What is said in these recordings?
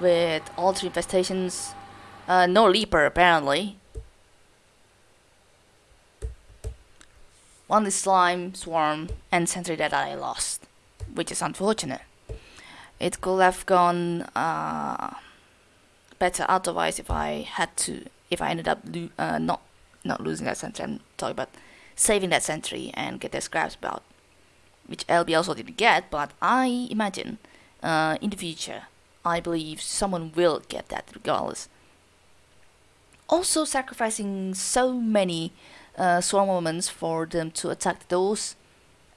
with all three infestations. Uh, no Leaper apparently. Only Slime, Swarm, and Sentry that I lost, which is unfortunate. It could have gone uh, better otherwise if I had to, if I ended up uh, not not losing that sentry. I'm talking about saving that sentry and get the scraps about, which LB also didn't get. But I imagine uh, in the future, I believe someone will get that regardless. Also, sacrificing so many uh, swarm moments for them to attack the doors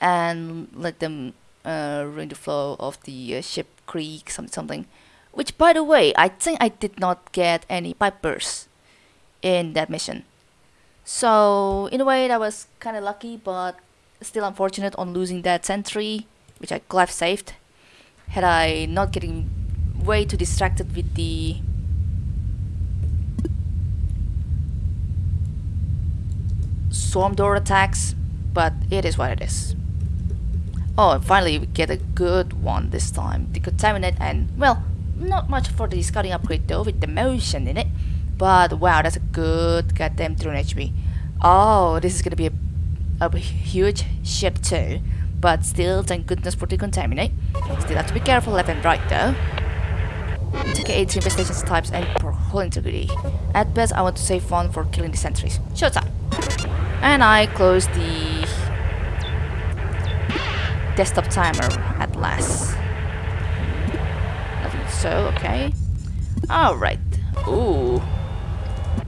and let them uh, ruin the flow of the uh, ship creek something something which by the way I think I did not get any pipe bursts in that mission so in a way that was kind of lucky but still unfortunate on losing that sentry which I could saved had I not getting way too distracted with the swarm door attacks, but it is what it is. Oh, and finally we get a good one this time. The Contaminate and, well, not much for the scouting upgrade though with the motion in it. But wow, that's a good goddamn drone HP. Oh, this is gonna be a, a huge ship too. But still, thank goodness for the Contaminate. Still have to be careful left and right though. TK8 infestation types and for whole integrity. At best, I want to save one for killing the sentries. Showtime! And I close the desktop timer at last. So, okay. Alright. Ooh.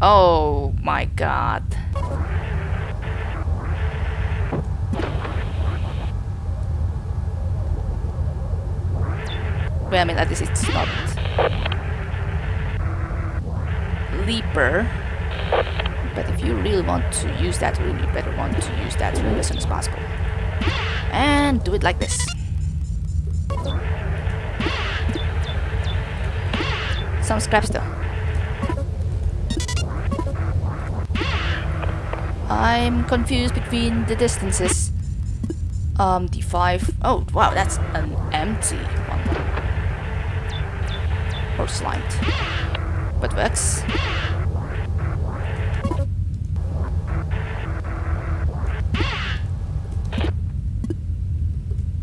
Oh my god. Well, I mean, at least it's not Leaper. But if you really want to use that rune, you better want to use that rune as soon as possible. And do it like this. Some scraps though. I'm confused between the distances. Um, the five. Oh, wow, that's an empty slimed. But works.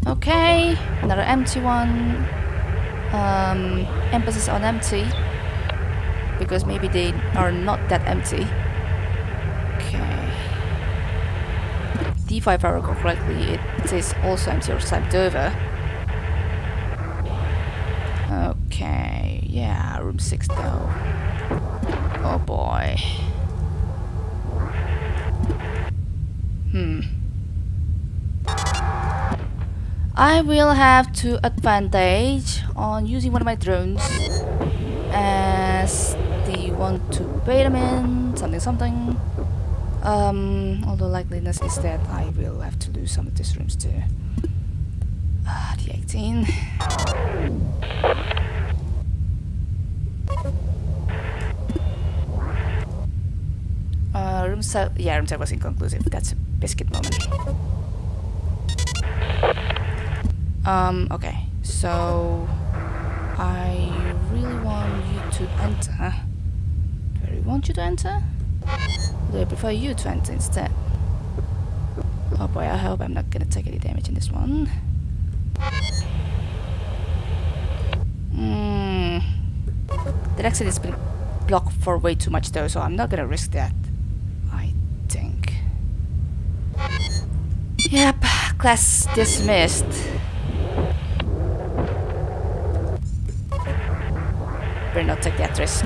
Okay, another empty one. Um, emphasis on empty. Because maybe they are not that empty. Okay. D5 if I recall correctly, it is also empty or side over. Okay, yeah, room 6 though. Oh boy. Hmm. I will have to advantage on using one of my drones as the one to bait them in, something something. Um, although likeliness is that I will have to lose some of these rooms too. Ah, the 18. 7, yeah, 7 was inconclusive. That's a biscuit moment. Um, okay, so I really want you to enter. Do I really want you to enter? Do I prefer you to enter instead? Oh boy, I hope I'm not gonna take any damage in this one. Hmm. The exit has been blocked for way too much though, so I'm not gonna risk that. I think. Yep, class dismissed. better not take that risk.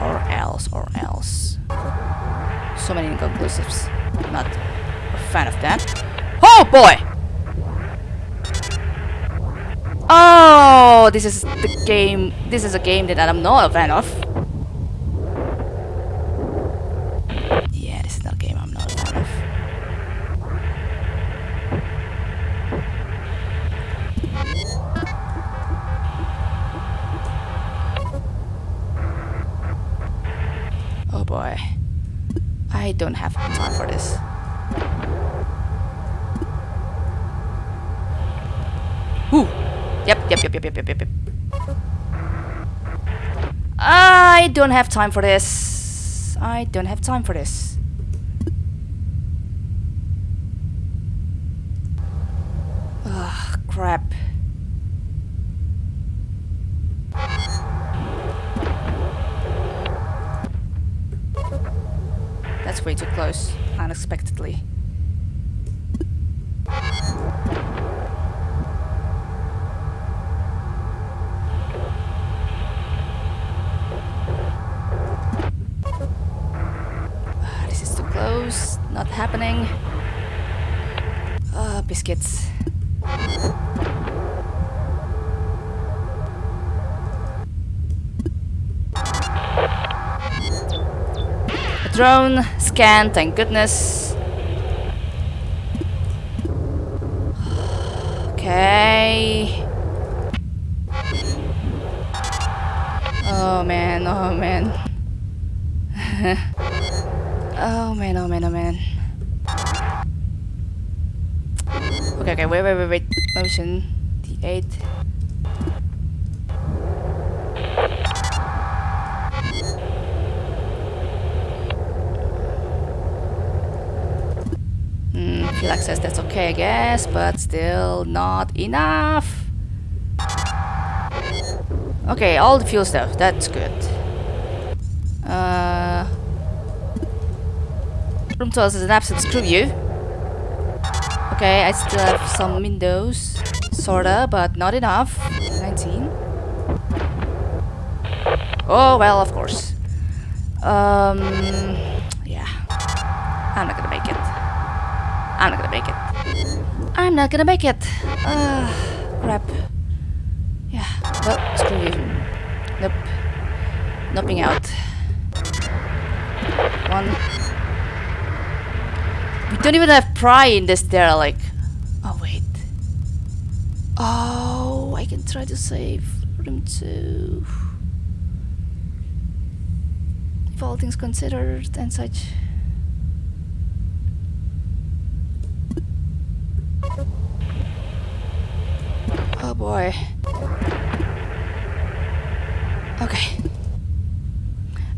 Or else, or else. So many inconclusives. I'm Not a fan of that. Oh boy! Oh, this is the game. This is a game that I'm not a fan of. Have time for this. I don't have time for this. Ugh, crap. That's way too close, unexpectedly. Happening. Ah, biscuits. A drone, scan, thank goodness. Okay. Oh man, oh man. oh man, oh man, oh man. Okay, okay, wait, wait, wait, wait. Motion. D8. Hmm, field access, that's okay, I guess, but still not enough. Okay, all the fuel stuff, that's good. Uh, room tours is an absolute screw you. Okay, I still have some windows, sorta, but not enough. 19. Oh, well, of course. Um, yeah. I'm not gonna make it. I'm not gonna make it. I'm not gonna make it. Ah, crap. Yeah, well, screw you. Nope. Nothing out. One. We don't even have pry in this derelict. Oh, wait. Oh, I can try to save room two. If all things considered and such. Oh boy. Okay.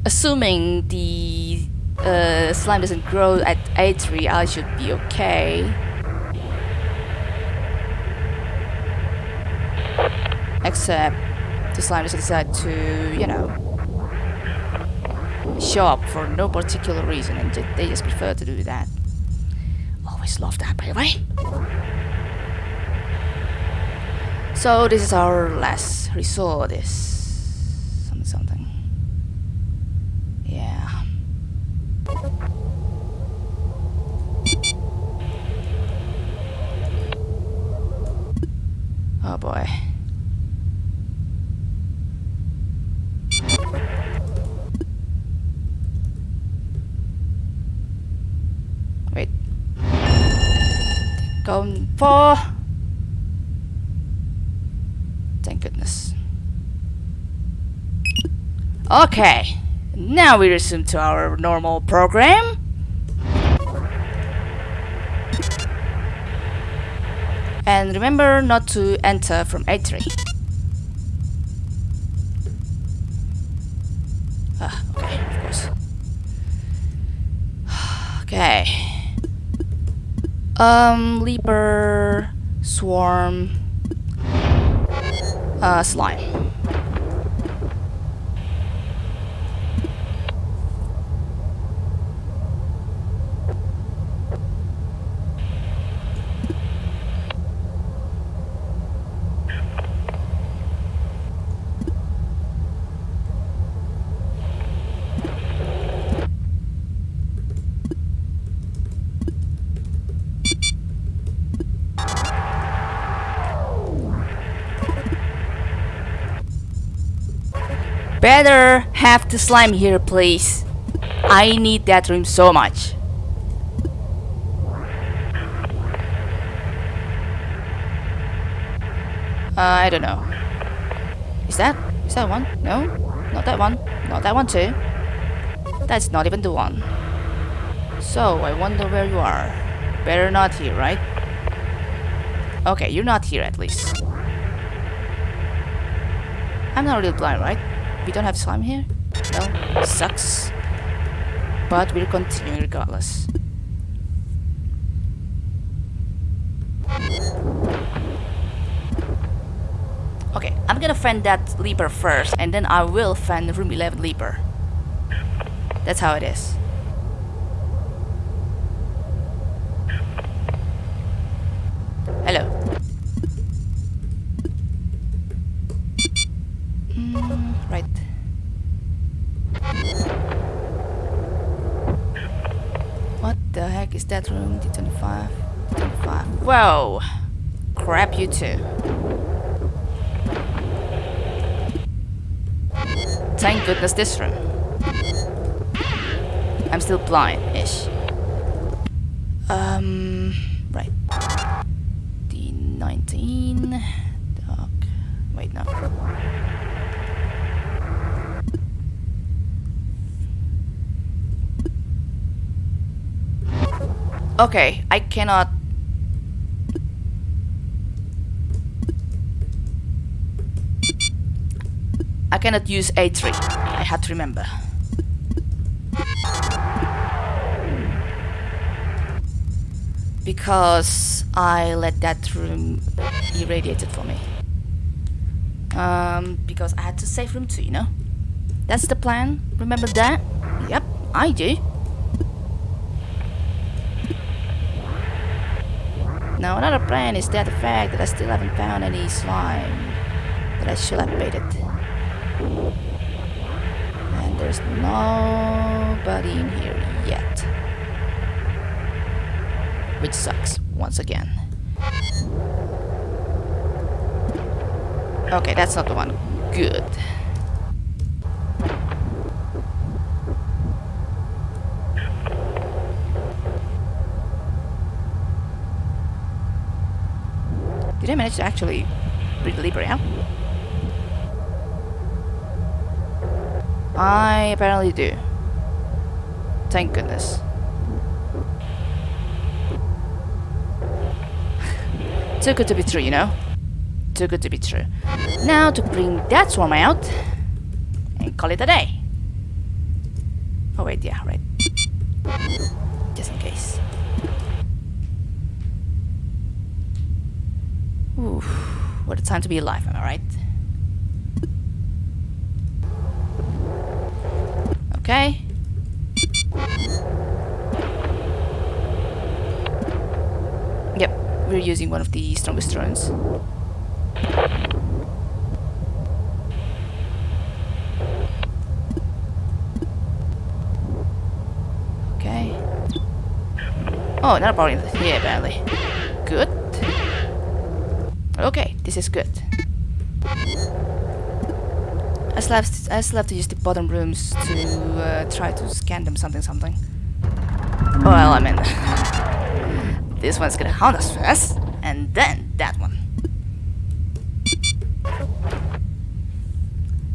Assuming the uh, slime doesn't grow at A3, I should be okay. Except the slime doesn't to, you know, show up for no particular reason and they just prefer to do that. Always love that, by the way. So this is our last resort. Is something something. Yeah. Oh boy. Wait. Going for. Thank goodness. Okay, now we resume to our normal program. And remember not to enter from A3. Ah, okay, of course. Okay. Um, Leaper, Swarm, uh, slime. Better have the slime here, please. I need that room so much. Uh, I don't know. Is that? Is that one? No? Not that one. Not that one too. That's not even the one. So, I wonder where you are. Better not here, right? Okay, you're not here at least. I'm not really blind, right? We don't have slime here? Well, sucks. But we'll continue regardless. Okay, I'm gonna find that leaper first, and then I will find room 11 leaper. That's how it is. That room? D25. D25. Whoa! Crap, you too. Thank goodness this room. I'm still blind-ish. Um, right. D19. Dark. Wait, no. Okay, I cannot... I cannot use A3. I had to remember. Because I let that room irradiated for me. Um, because I had to save room 2, you know? That's the plan. Remember that? Yep, I do. Now another plan is that the fact that I still haven't found any slime that I should have baited. And there's nobody in here yet. Which sucks, once again. Okay, that's not the one. Good. Did I manage to actually read the Libra? I apparently do. Thank goodness. Too good to be true, you know? Too good to be true. Now to bring that swarm out and call it a day. Oh wait, yeah, right. Ooh, what a time to be alive, am I right? Okay. Yep, we're using one of the strongest drones. Okay. Oh, another power in apparently. Good. Okay, this is good. I still have, I still have to use the bottom rooms to uh, try to scan them something something. Well, I mean, this one's gonna haunt us first, and then that one.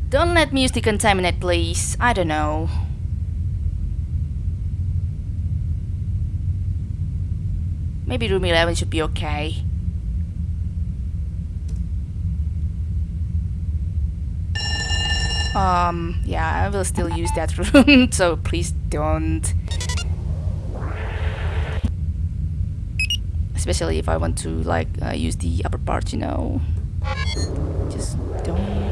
Don't let me use the contaminate, please. I don't know. Maybe room 11 should be okay. Um, yeah, I will still use that room, so please don't. Especially if I want to, like, uh, use the upper part, you know. Just don't.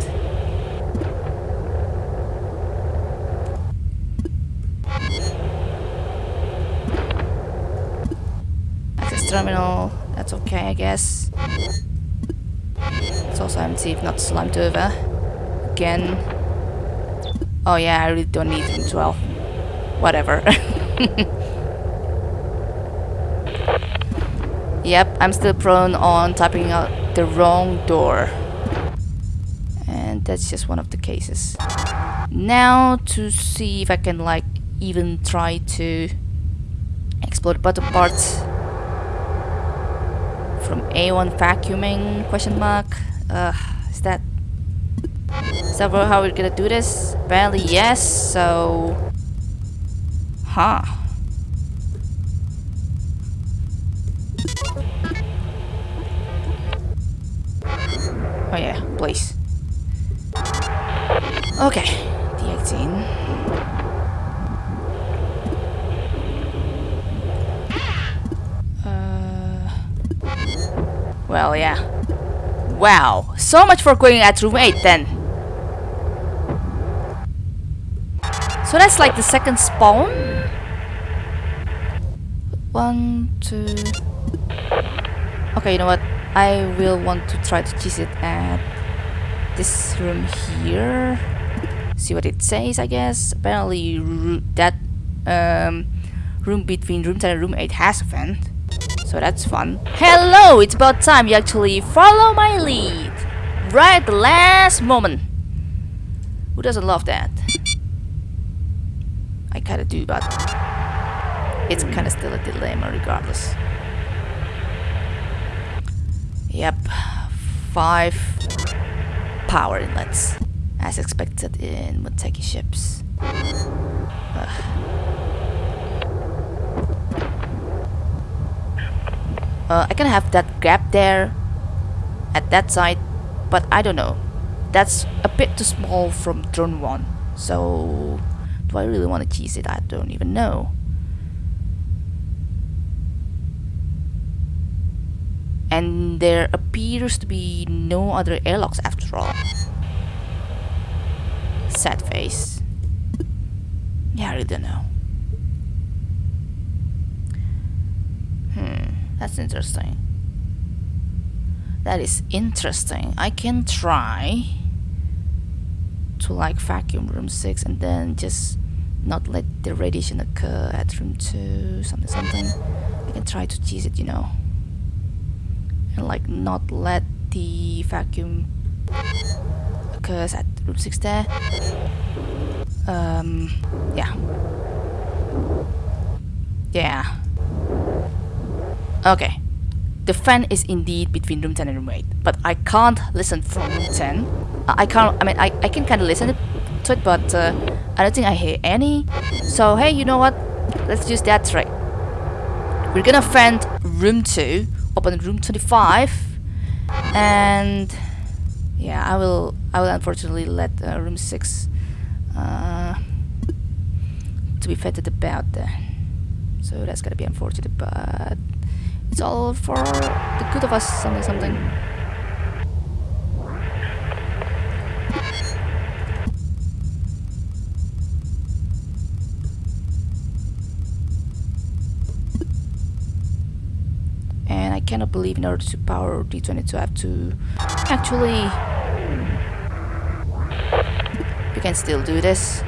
Access terminal, that's okay, I guess. It's also empty if not slimed over. Again. Oh yeah, I really don't need him 12. Whatever. yep, I'm still prone on typing out the wrong door. And that's just one of the cases. Now to see if I can like even try to explore the bottom parts from A1 vacuuming question mark. Uh, is that that how we're gonna do this? Apparently yes, so... Huh. Oh yeah, please. Okay, the 18. Uh, well, yeah. Wow, so much for going at room 8 then. So that's like the second spawn. One, two. Okay, you know what? I will want to try to cheese it at this room here. See what it says, I guess. Apparently, that um, room between room 10 and room 8 has a vent. So that's fun. Hello! It's about time you actually follow my lead. Right at the last moment. Who doesn't love that? Kinda do, but it's kinda still a dilemma regardless. Yep, five power inlets, as expected in Muteki ships. Uh, I can have that gap there at that side, but I don't know. That's a bit too small from drone 1, so do I really want to cheese it? I don't even know. And there appears to be no other airlocks after all. Sad face. Yeah, I really don't know. Hmm, that's interesting. That is interesting. I can try to like vacuum room 6 and then just not let the radiation occur at room 2 something something. I can try to cheese it you know. And like not let the vacuum occurs at room 6 there. Um yeah. Yeah. Okay. The fan is indeed between room 10 and room 8 but I can't listen from room 10 I can't I mean I, I can kind of listen to it but uh, I don't think I hear any. So hey you know what? Let's use that trick we're gonna vent room 2 open room 25 and yeah I will I will unfortunately let uh, room 6 uh, to be vented about there so that's gonna be unfortunate but it's all for the good of us something something cannot believe in order to power D22 I have to actually we can still do this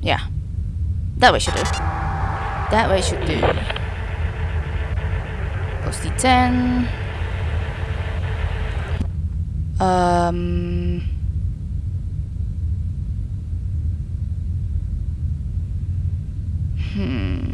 Yeah, that way should do. That way should do. D10. Um... Hmm...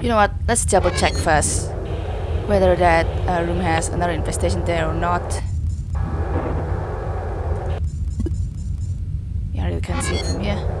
You know what, let's double check first whether that uh, room has another infestation there or not. Yeah, I really can't see it from here.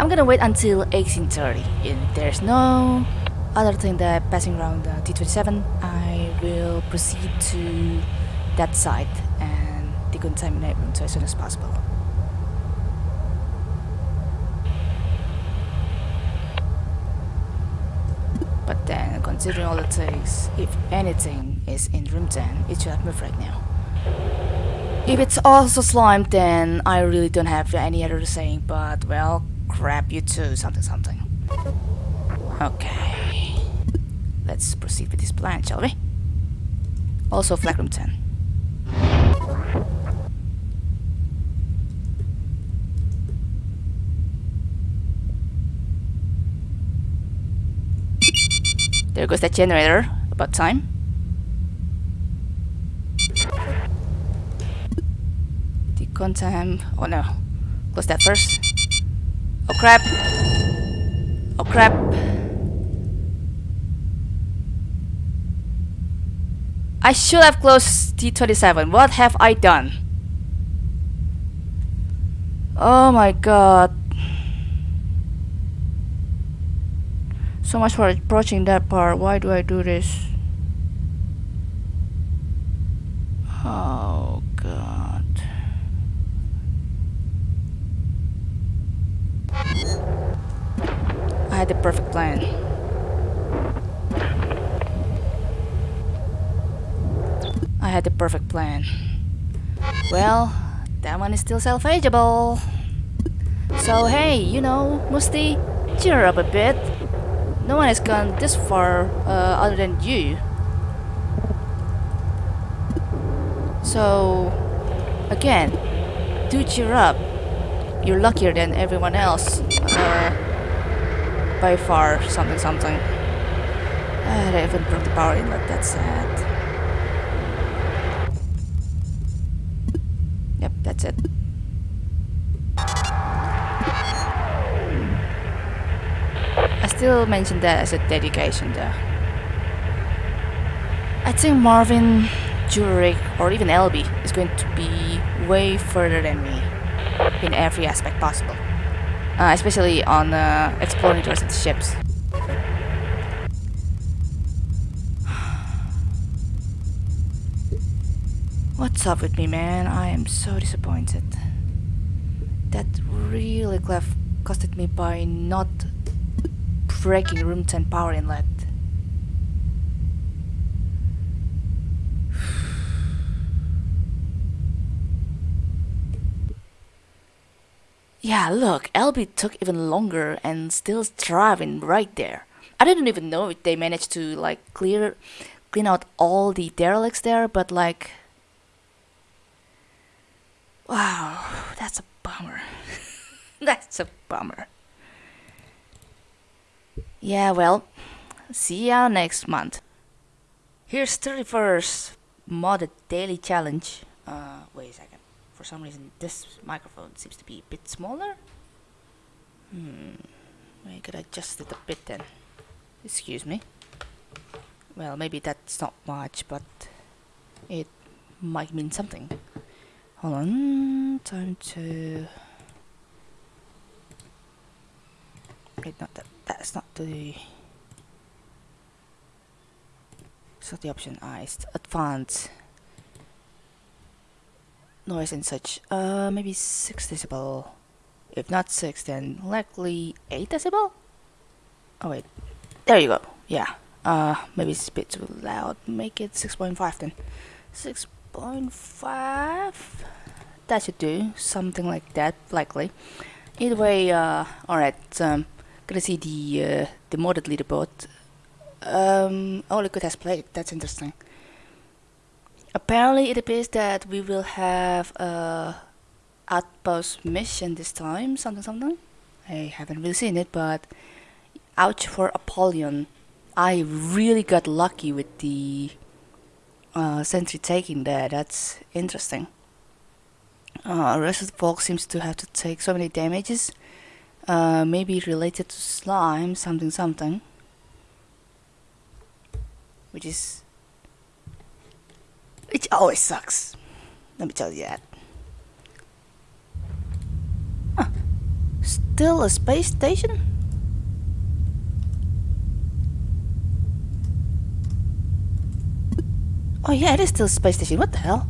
I'm gonna wait until 1830. If there's no other thing that passing around the T27, I will proceed to that site and decontaminate room as soon as possible. But then, considering all it takes, if anything is in room 10, it should have moved right now. If it's also slime, then I really don't have any other saying, but well, crap you too, something something. Okay. Let's proceed with this plan, shall we? Also, flag room 10. There goes that generator. About time. Decontam. Oh no. Close that first. Oh crap. Oh crap. I should have closed T27. What have I done? Oh my god. So much for approaching that part. Why do I do this? Oh god. I had the perfect plan. I had the perfect plan. Well, that one is still salvageable. So hey, you know, Musty, cheer up a bit. No one has gone this far uh, other than you. So, again, do cheer up. You're luckier than everyone else. By far, something something. Uh, they even broke the power in inlet, that's sad. Yep, that's it. I still mention that as a dedication though. I think Marvin, Jurek, or even Elby is going to be way further than me in every aspect possible. Uh, especially on uh, the ships. What's up with me, man? I am so disappointed. That really clef costed me by not breaking room 10 power inlet. Yeah, look, LB took even longer and still driving right there. I didn't even know if they managed to like clear clean out all the derelicts there, but like Wow, that's a bummer. that's a bummer. Yeah, well, see ya next month. Here's 31st modded daily challenge. Uh, wait a second. For some reason, this microphone seems to be a bit smaller. Hmm, I could adjust it a bit then. Excuse me. Well, maybe that's not much, but it might mean something. Hold on, time to... Wait, not that, that's not the... It's not the option, ah, it's advanced noise and such. Uh, maybe 6 decibel. If not 6, then likely 8 decibel? Oh wait, there you go, yeah. Uh, maybe it's a bit too loud. Make it 6.5 then. 6.5? That should do. Something like that, likely. Either way, uh, alright, um, gonna see the, uh, the modded leaderboard. Um, good has played, that's interesting. Apparently it appears that we will have a outpost mission this time, something something. I haven't really seen it, but ouch for Apollyon. I really got lucky with the uh, sentry taking there, that's interesting. Uh, rest of the folks seems to have to take so many damages. Uh, maybe related to slime, something something. Which is... Which always sucks. Let me tell you that. Huh. Still a space station? Oh yeah, it is still a space station. What the hell?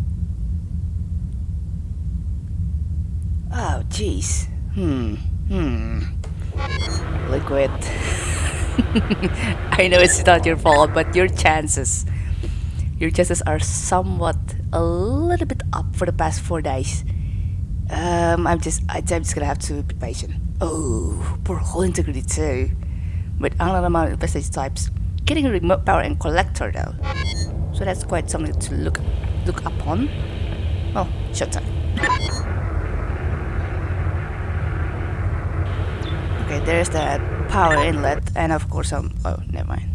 Oh, jeez. Hmm. Hmm. Liquid. I know it's not your fault, but your chances, your chances are somewhat a little bit up for the past four days. Um, I'm just, I'm just gonna have to be patient. Oh, poor whole integrity too. With another amount of investigation types. Getting a remote power and collector though. So that's quite something to look look upon. Well, showtime. Okay, there's that power inlet, and of course, um, oh, never mind.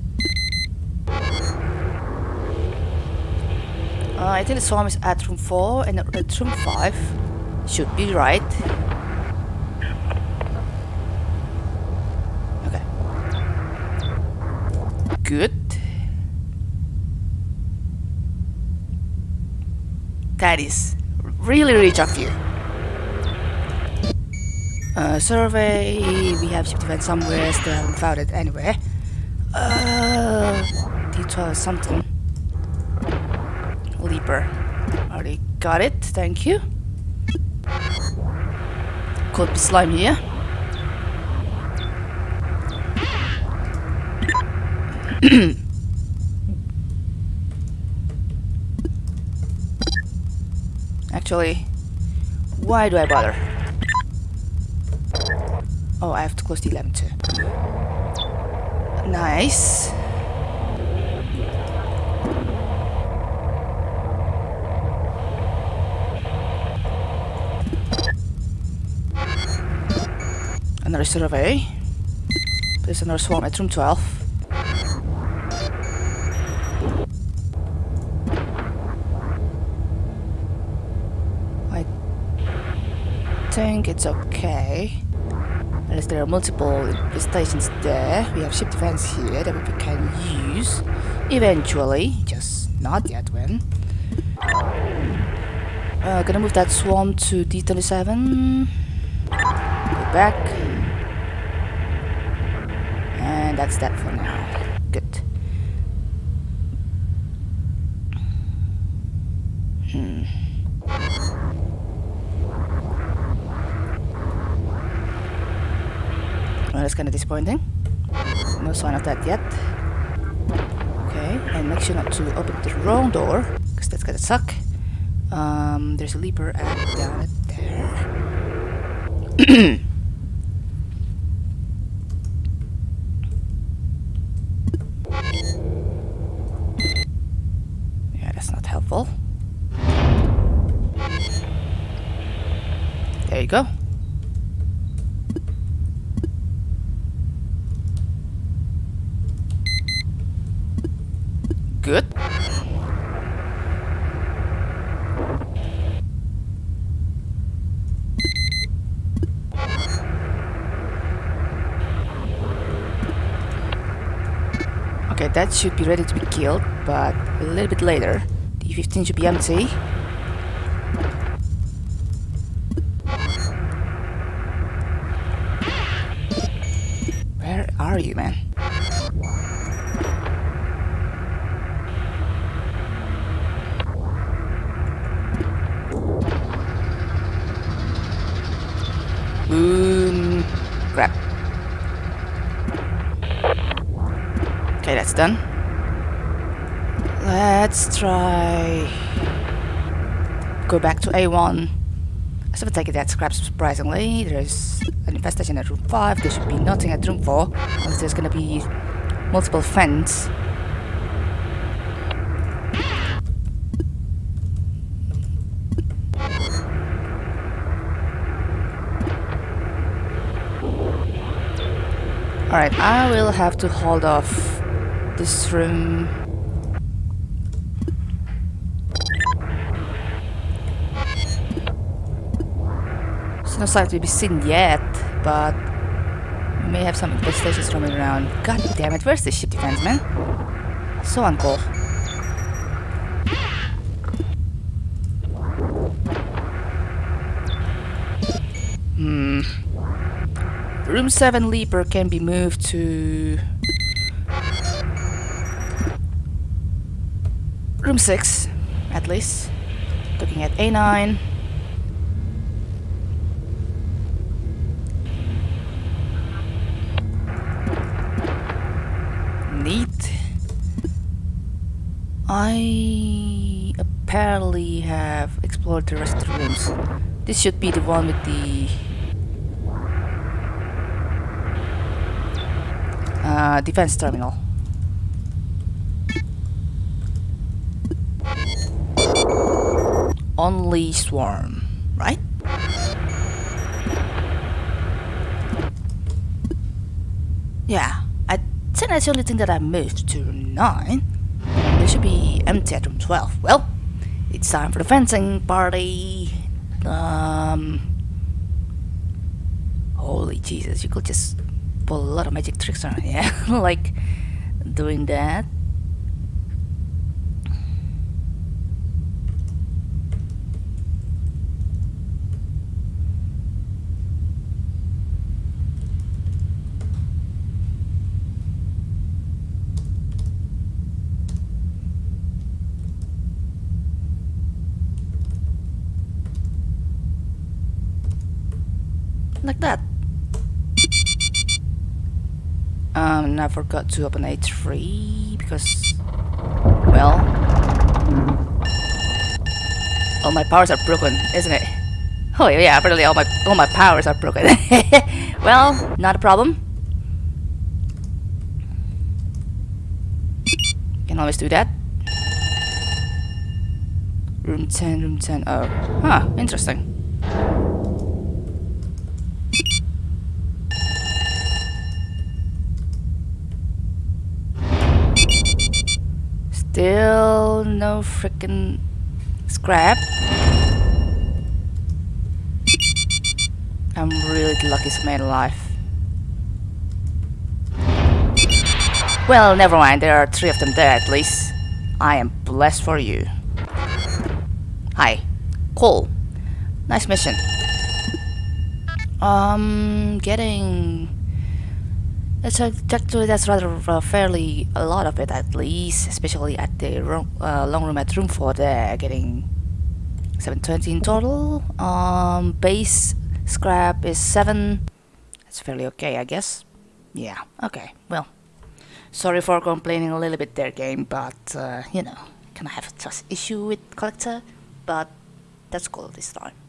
Uh, I think the swarm is at room 4 and at room 5 should be right. Okay. Good. That is really rich of you. Uh, survey, we have ship defense somewhere, still haven't found it anywhere. Uh, D12 something. Got it, thank you. Could be slime here. Actually, why do I bother? Oh, I have to close the 11 too. Nice. Another survey. There's another swarm at room 12. I think it's okay. Unless there are multiple stations there. We have ship defense here that we can use. Eventually. Just not yet when. Uh, gonna move that swarm to D27. Go back. And that's that for now. Good. Hmm. Well, that's kind of disappointing. No sign of that yet. Okay, and make sure not to open the wrong door, because that's gonna suck. Um, there's a leaper at down there. yeah, that's not helpful. There you go. Good. Okay, that should be ready to be killed, but a little bit later. The 15 should be empty. Done. Let's try... Go back to A1. I should take it that scraps surprisingly. There's an infestation at room 5. There should be nothing at room 4. Unless there's gonna be multiple vents. Alright, I will have to hold off this room. It's not likely to be seen yet, but we may have some infestations roaming around. God damn it, where's the ship defense, man? So uncool. Hmm. Room 7 Leaper can be moved to... Room 6, at least. Looking at A9. Neat. I apparently have explored the rest of the rooms. This should be the one with the uh, defense terminal. Only swarm, right? Yeah, I think that's the only thing that I moved to 9. There should be empty at room 12. Well, it's time for the fencing party. Um, holy Jesus, you could just pull a lot of magic tricks on it, yeah? like doing that. Like that. Um, and I forgot to open A3 because, well, all my powers are broken, isn't it? Oh yeah, apparently all my all my powers are broken. well, not a problem. Can always do that. Room 10, room 10. Oh, huh, interesting. Still no freaking scrap. I'm really the luckiest man alive. Well, never mind, there are three of them there at least. I am blessed for you. Hi. Cool. Nice mission. Um, getting that's actually that's rather uh, fairly a lot of it at least, especially at the room, uh, long room at room 4 there, getting 720 in total. Um, base scrap is 7. That's fairly okay, I guess. Yeah, okay, well. Sorry for complaining a little bit there, game, but, uh, you know, can I have a trust issue with collector? But that's cool this time.